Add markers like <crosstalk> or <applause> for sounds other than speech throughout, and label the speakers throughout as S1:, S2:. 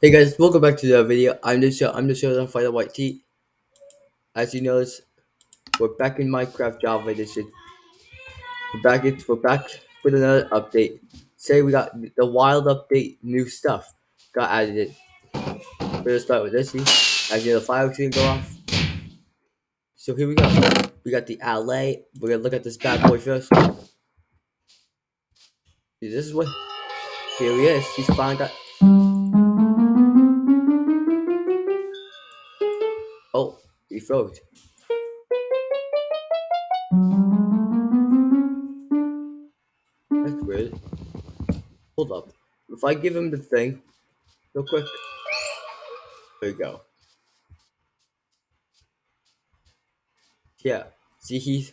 S1: Hey guys, welcome back to the video. I'm the show. I'm the show on Fighter White Tea. As you notice, we're back in Minecraft Java Edition. We're back. We're back with another update. Say we got the wild update, new stuff got added. We're gonna start with this. See, as you know, the fire gonna go off. So here we go. We got the allay. We're gonna look at this bad boy first. See, this is what. Here he is. He's finally got. He froze. That's weird. Hold up. If I give him the thing, real quick. There you go. Yeah. See, he's.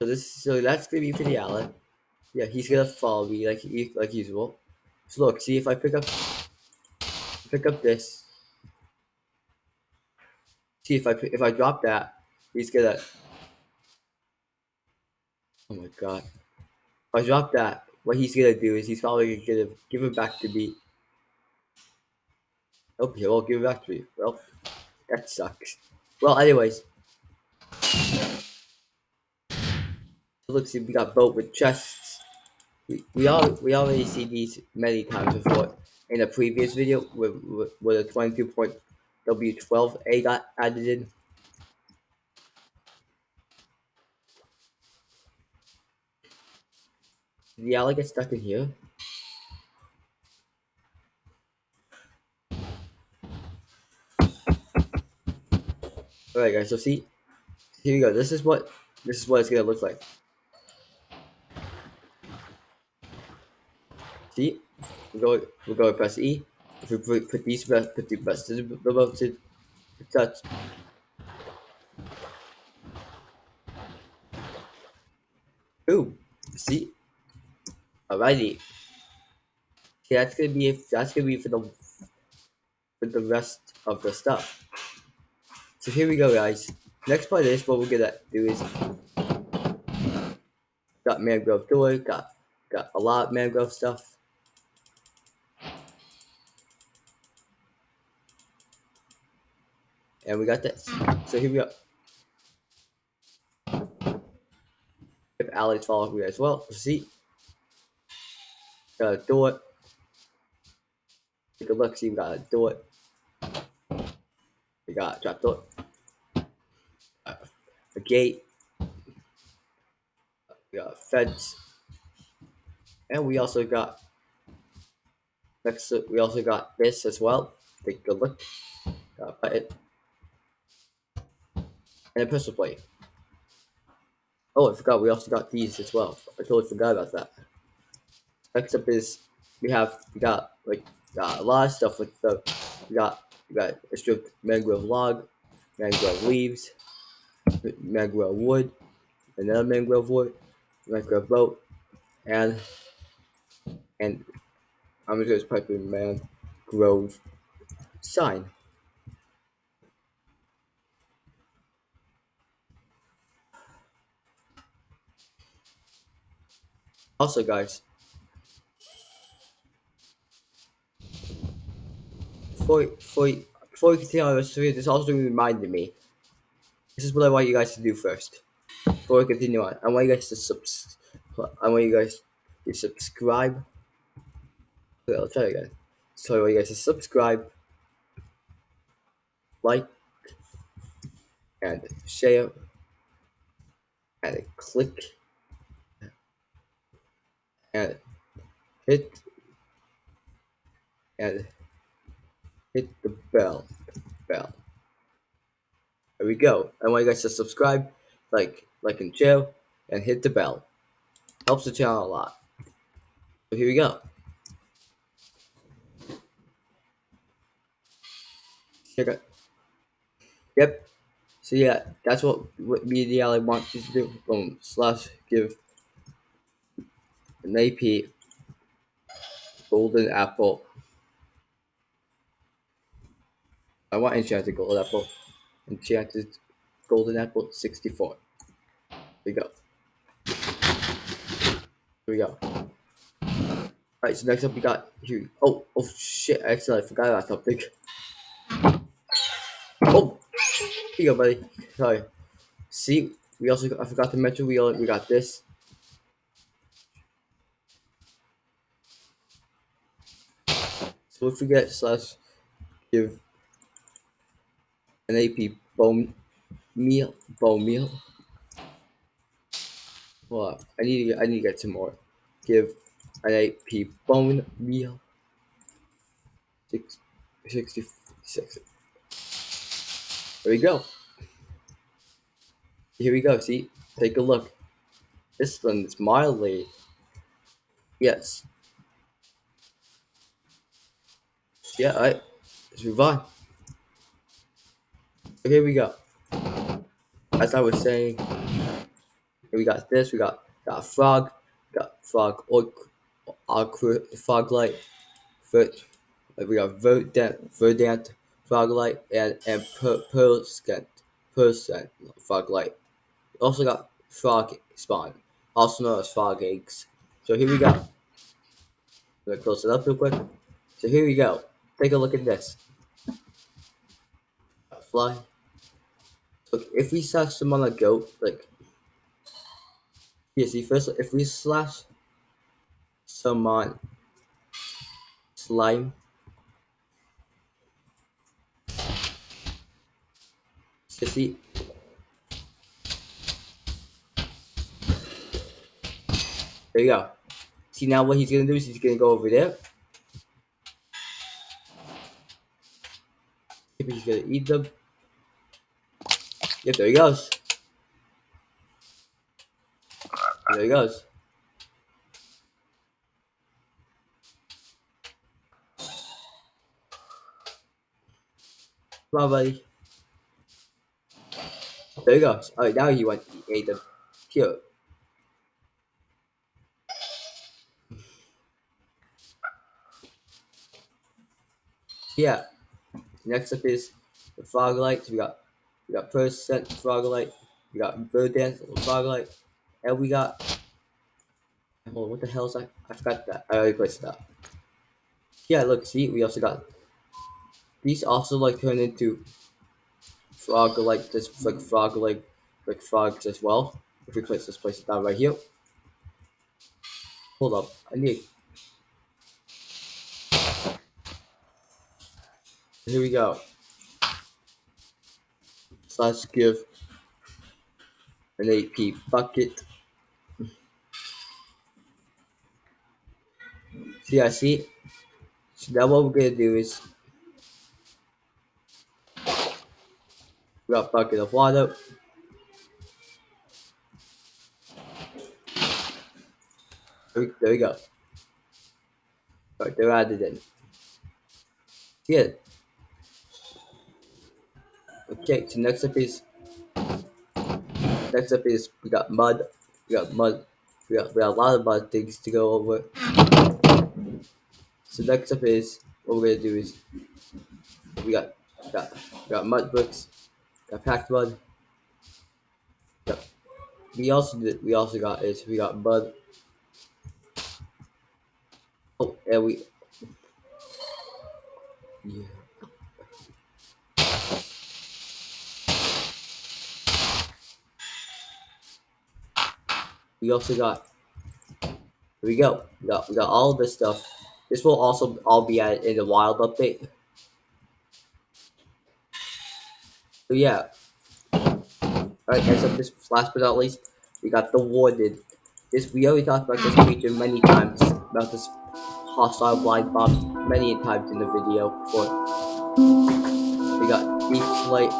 S1: So this, so that's gonna be for the allay. Yeah, he's gonna follow me like like usual. So look, see if I pick up, pick up this. See if I if I drop that, he's gonna. Oh my god! If I drop that, what he's gonna do is he's probably gonna give it back to me. Okay, won't give it back to me. Well, that sucks. Well, anyways. Look, see, we got boat with chests. We, we all we already see these many times before. In a previous video, with with, with a 22 point W12A got added in. The allay get stuck in here? Alright guys, so see, here we go. This is what this is what it's gonna look like. See, we go we go press E. If we put, put these put the best above to touch. Ooh, see, alrighty. See, that's gonna be that's gonna be for the for the rest of the stuff. So here we go, guys. Next part of this, what we're gonna do is got mangrove door, got got a lot of mangrove stuff. And we got this. So here we go. If allays follow me as well, see. Gotta do it. Take a look, see we gotta do it. We got trap door. Uh, a gate. We got a fence. And we also got next we also got this as well. Take a look. Got a button. And a pistol plate. Oh, I forgot we also got these as well. I totally forgot about that. Next up is we have we got like got a lot of stuff with the we got we got a stripped mangrove log, mangrove leaves, mangrove wood, another mangrove wood, mangrove boat, and and I'm just gonna type in mangrove sign. Also, guys, before, before, before we continue on this video, this also reminded me. This is what I want you guys to do first. Before we continue on, I want you guys to subs. I want you guys to subscribe. Okay, I'll try again. So I want you guys to subscribe, like, and share, and click hit. And hit the bell. Bell. There we go. I want you guys to subscribe like like and share and hit the bell. Helps the channel a lot. So here we go. Check it. Yep. So yeah that's what what media I want you to do. Um slash give. An AP Golden Apple. I want Enchanted Golden Apple. Enchanted Golden Apple 64. Here we go. Here we go. Alright, so next up we got here. Oh, oh shit! Actually, I forgot about something. Oh, here you go, buddy. Sorry. See, we also I forgot to mention we all, we got this. So if we get slash give an AP bone meal bone meal. Well, I need to get, I need to get some more. Give an AP bone meal. Six, 66. There we go. Here we go. See, take a look. This one is mildly. Yes. Yeah, alright. Let's move on. So here we go. As I was saying, we got this, we got got frog, got frog or frog light, we got verdant, verdant frog light, and and per, percent percent frog light. Also got frog spawn, also known as frog eggs. So here we go. Gonna close it up real quick. So here we go. Take a look at this. Fly. So if we slash someone a goat, like yeah, see first if we slash someone slime so see there you go see now what he's gonna do is he's gonna go over there he's gonna eat them yep there he goes there he goes Come on, buddy. There you go. Alright, now you want to eat them. Here. Yeah. Next up is the frog lights. We got we got percent frog light. We got verdant frog light. And we got Hold on, what the hell is that? I forgot that. I already placed that. Yeah, look, see, we also got these also like turn into frog like this like frog like like frogs as well. If we place this place down right here. Hold up, I need here we go. So let's give an AP bucket. See, I see. So now what we're gonna do is we got bucket of water. There we, go. Right, they're added in. Yeah. Okay, so next up is next up is we got mud. We got mud. We got we got a lot of mud things to go over. So next up is what we're gonna do is we got got we got mud bricks, got packed mud. Got, we also did we also got is we got mud. Oh, and we yeah. We also got here we go. We got we got all this stuff. This will also all be added in the wild update. So yeah. Alright, next up this last but not least, we got the warden. This we already talked about this creature many times about this hostile blind bob many times in the video before. We got deep slate.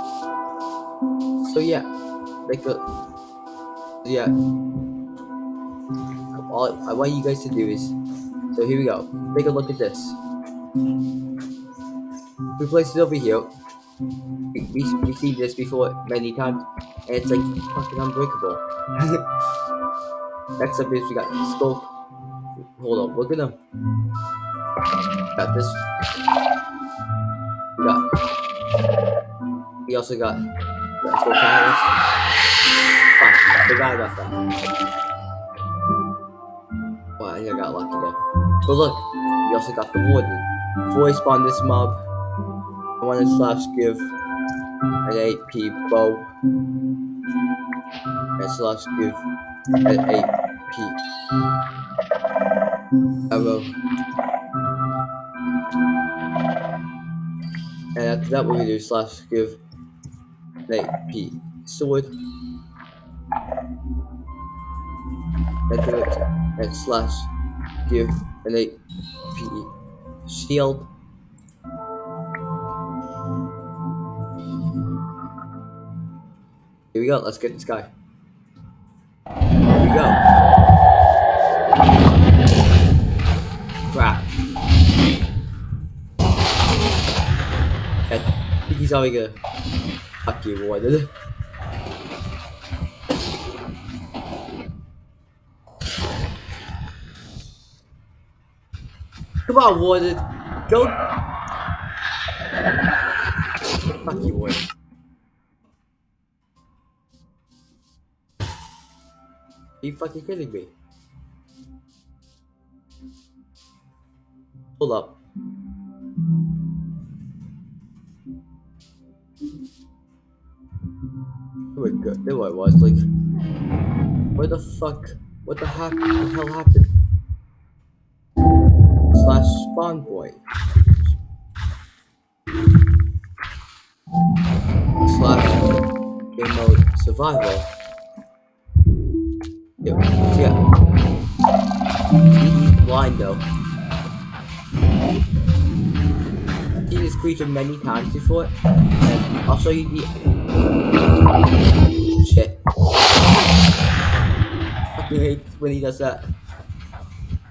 S1: So yeah. Make a yeah. All I want you guys to do is so here we go. Take a look at this. We place it over here. We, we, we see this before many times, and it's like fucking unbreakable. <laughs> Next up is we got Sculk. Hold on, we're gonna got this. We got. We also got. Let's go, I forgot about that. I think I got lucky there. But look, we also got the warden. I spawn this mob, I want to slash give an AP bow and slash give an AP arrow. And after that, gonna do slash give an AP sword. And do it and slash give an AP shield. Here we go, let's get this guy. Here we go. Crap. I think he's already gonna fuck you, <laughs> Come on, Warden. Go. Fuck you, Warden. Are you fucking kidding me? Hold up. Oh my god, there I was, like, where the fuck, what the the hell happened? Slash spawn point. Slash game mode survival. Yeah, yeah. He's blind though. Seen this creature many times before, and I'll show you the. Shit. I Fucking hate when he does that.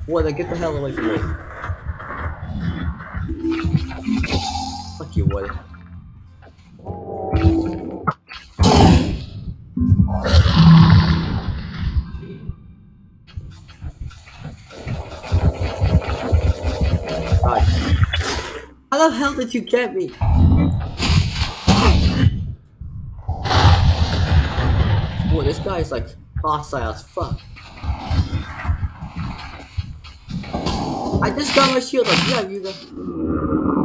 S1: What? Get the hell away from me. Wood. God. How the hell did you get me? Boy, this guy is like hostile as fuck. I just got my shield up. Yeah, you go.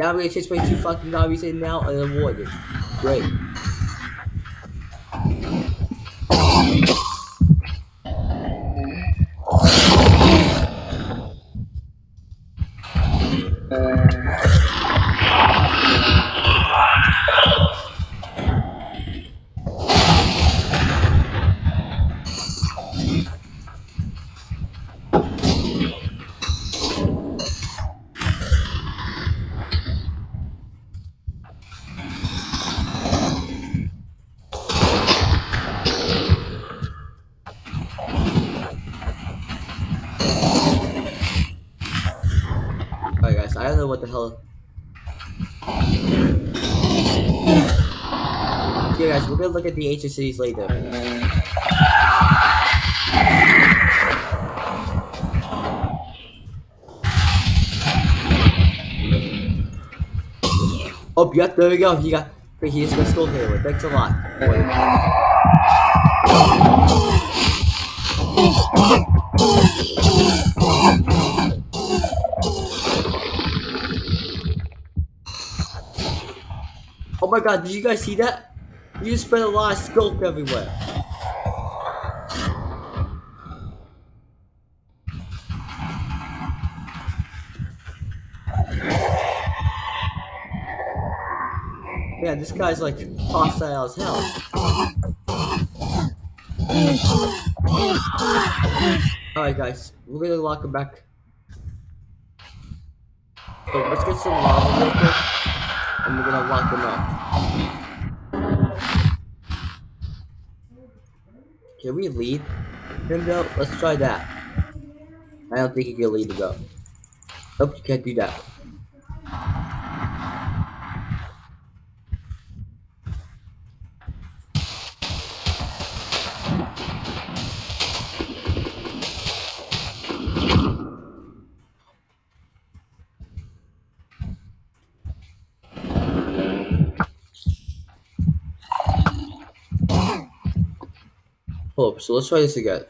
S1: Now we're gonna chase my two fucking now and then warden. Great. Alright look at the ancient cities later. Oh, yeah, there we go. He got. He just got here. Thanks a lot. Oh my god, did you guys see that? You spread a lot of scope everywhere. Yeah, this guy's like hostile as hell. Alright guys, we're gonna lock him back. So let's get some lava real quick. And we're gonna lock him up. Can we lead? Him though? Let's try that. I don't think he can lead the go. Nope, you can't do that. So let's try this again.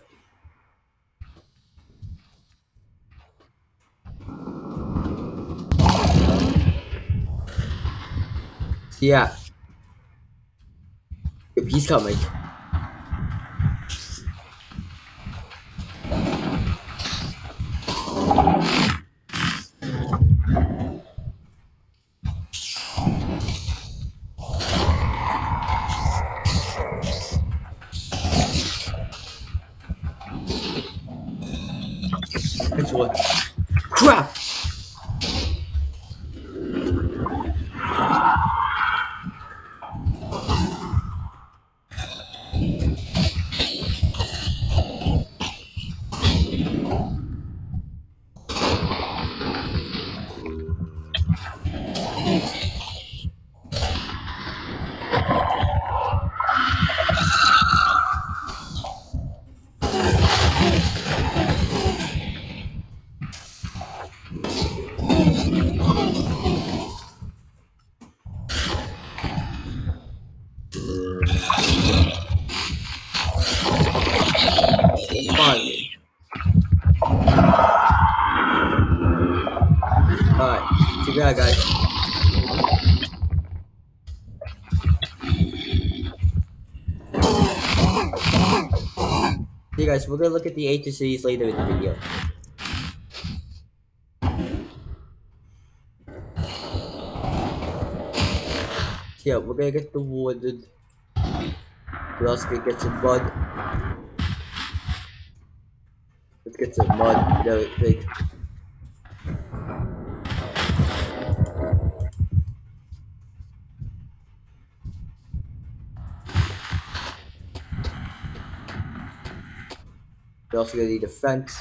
S1: Yeah. He's coming. Alright, so yeah, guys. Hey guys, we're gonna look at the cities later in the video. Yeah, we're gonna get the wooded. We're also gonna get some mud. Let's get some mud. Also gonna need a fence.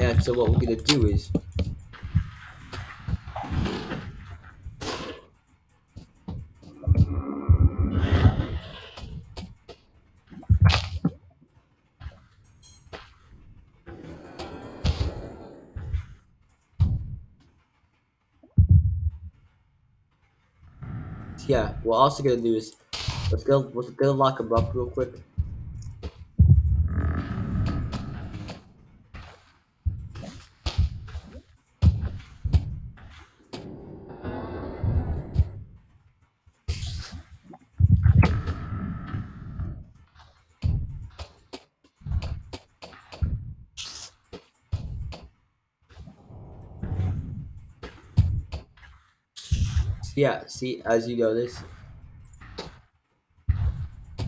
S1: And so what we're gonna do is yeah, we're also gonna do is let's go let's go lock him up real quick. Yeah, see, as you notice.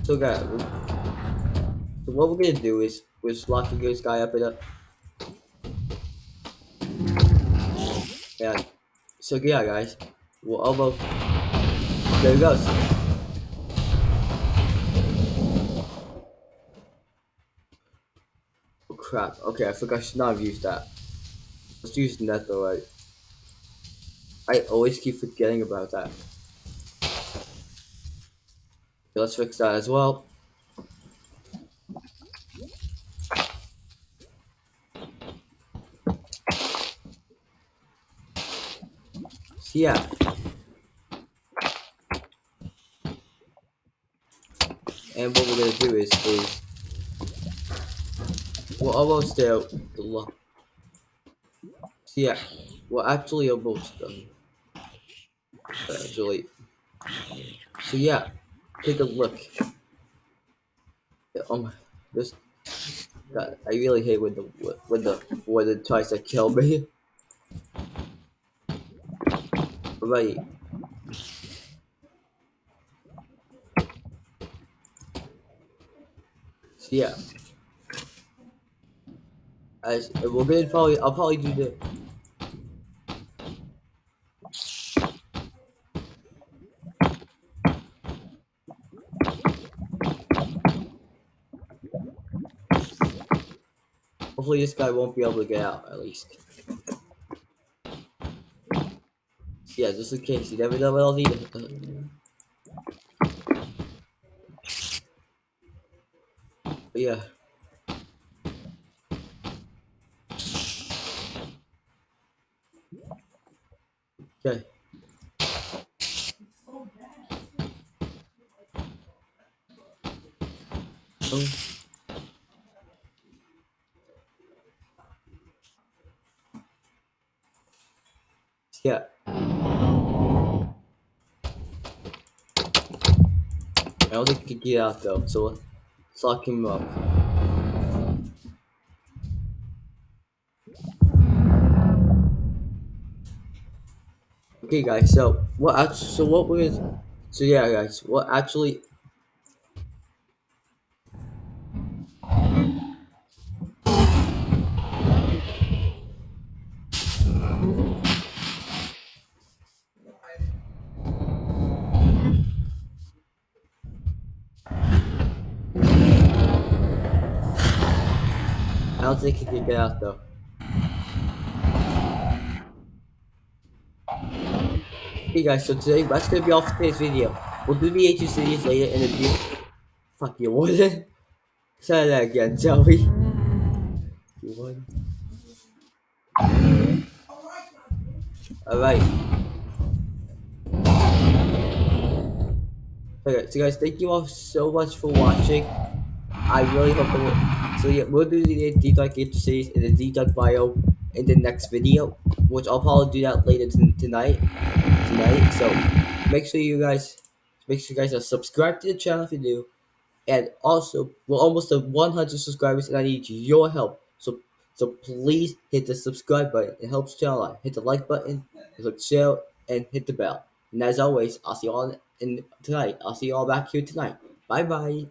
S1: So guys, so what we're gonna do is we're just locking this guy up in a yeah so yeah guys, we'll almost there he goes. Oh crap, okay, I forgot I should not have used that. Let's use netherite. I always keep forgetting about that. Okay, let's fix that as well. So yeah. And what we're gonna do is is we're almost there. The lo- so yeah, we're actually almost done. So yeah, take a look. Oh my, this. God, I really hate when the when the when it tries to kill me. Right. So yeah. As gonna probably I'll probably do the Hopefully this guy won't be able to get out, at least. Yeah, just in case. You never know what I'll need. But yeah. Okay. Oh. Yeah. I don't think he can get out though, so let's lock him up. Okay, guys. So what? act- So what we're so yeah, guys. What actually? Don't think get out though. Hey guys, so today that's gonna be all for today's video. We'll do the H cities later in the video. Fuck you, Warden. Try <laughs> that again, shall we? You. Alright. Okay, so guys, thank you all so much for watching. I really hope it. So yeah, we'll do the H series in the dive bio in the next video, which I'll probably do that later tonight. Tonight, so make sure you guys, make sure you guys are subscribed to the channel if you do, and also we're almost at 100 subscribers, and I need your help. So so please hit the subscribe button. It helps the channel out. Hit the like button, click share, and hit the bell. And as always, I'll see you all in tonight. I'll see you all back here tonight. Bye bye.